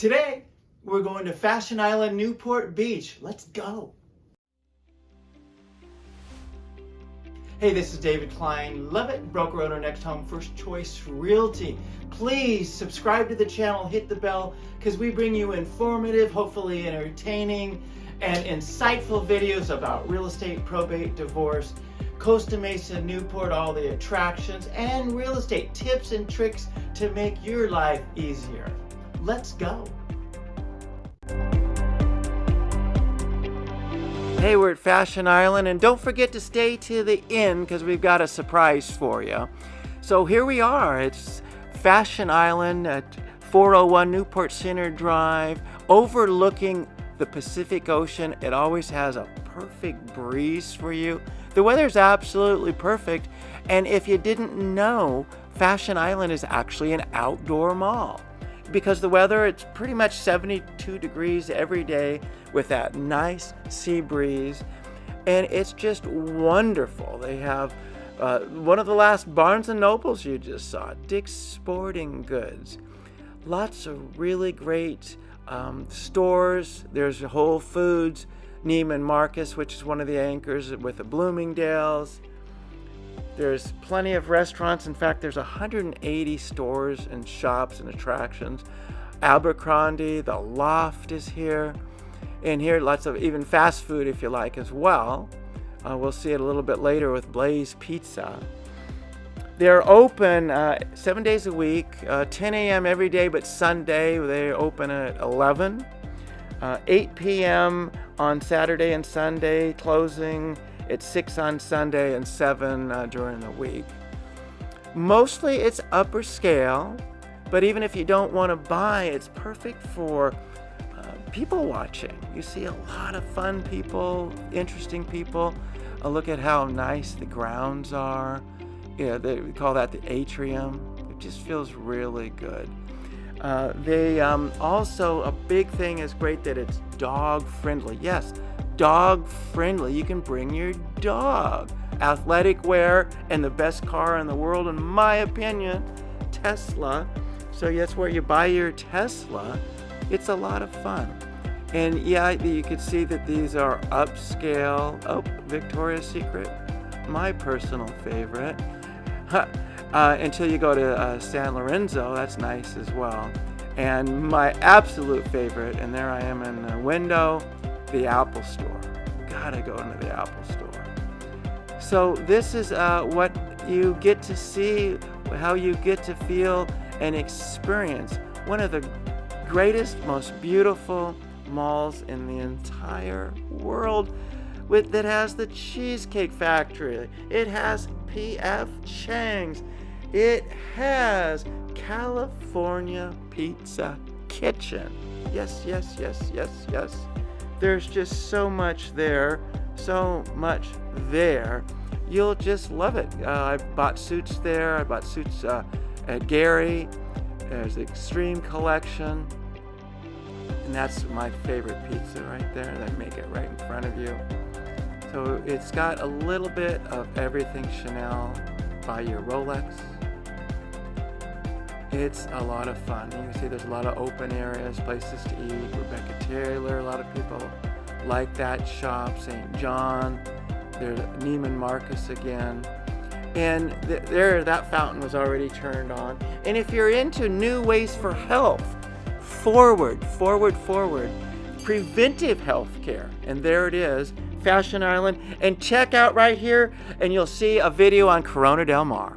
Today, we're going to Fashion Island, Newport Beach. Let's go. Hey, this is David Klein, Levitt, broker owner, NextHome, first choice realty. Please subscribe to the channel, hit the bell, because we bring you informative, hopefully entertaining, and insightful videos about real estate, probate, divorce, Costa Mesa, Newport, all the attractions, and real estate tips and tricks to make your life easier. Let's go. Hey, we're at Fashion Island, and don't forget to stay to the end because we've got a surprise for you. So here we are. It's Fashion Island at 401 Newport Center Drive, overlooking the Pacific Ocean. It always has a perfect breeze for you. The weather's absolutely perfect, and if you didn't know, Fashion Island is actually an outdoor mall because the weather, it's pretty much 72 degrees every day with that nice sea breeze. And it's just wonderful. They have uh, one of the last Barnes & Nobles you just saw, Dick's Sporting Goods. Lots of really great um, stores. There's Whole Foods, Neiman Marcus, which is one of the anchors with the Bloomingdale's. There's plenty of restaurants. In fact, there's 180 stores and shops and attractions. Abercrombie, the Loft is here. And here, lots of even fast food if you like as well. Uh, we'll see it a little bit later with Blaze Pizza. They're open uh, seven days a week, uh, 10 a.m. every day, but Sunday they open at 11. Uh, 8 p.m. on Saturday and Sunday, closing it's 6 on Sunday and 7 uh, during the week. Mostly it's upper scale, but even if you don't want to buy, it's perfect for uh, people watching. You see a lot of fun people, interesting people. A look at how nice the grounds are. Yeah, they we call that the atrium. It just feels really good. Uh, they um, also a big thing is great that it's dog friendly. Yes, dog friendly. You can bring your dog. Athletic wear and the best car in the world, in my opinion, Tesla. So that's where you buy your Tesla. It's a lot of fun. And yeah, you can see that these are upscale. Oh, Victoria's Secret, my personal favorite. uh, until you go to uh, San Lorenzo, that's nice as well. And my absolute favorite, and there I am in the window, the Apple Store. Gotta go into the Apple Store. So this is uh, what you get to see, how you get to feel and experience one of the greatest, most beautiful malls in the entire world with that has the Cheesecake Factory. It has P.F. Chang's. It has California Pizza Kitchen. Yes, yes, yes, yes, yes there's just so much there, so much there. You'll just love it. Uh, I bought suits there. I bought suits uh, at Gary. There's the Extreme Collection. And that's my favorite pizza right there. They make it right in front of you. So it's got a little bit of everything Chanel by your Rolex. It's a lot of fun. You can see there's a lot of open areas, places to eat. Rebecca Taylor, a lot of people like that shop. St. John, there's Neiman Marcus again. And th there, that fountain was already turned on. And if you're into new ways for health, forward, forward, forward, preventive health care. And there it is, Fashion Island. And check out right here, and you'll see a video on Corona Del Mar.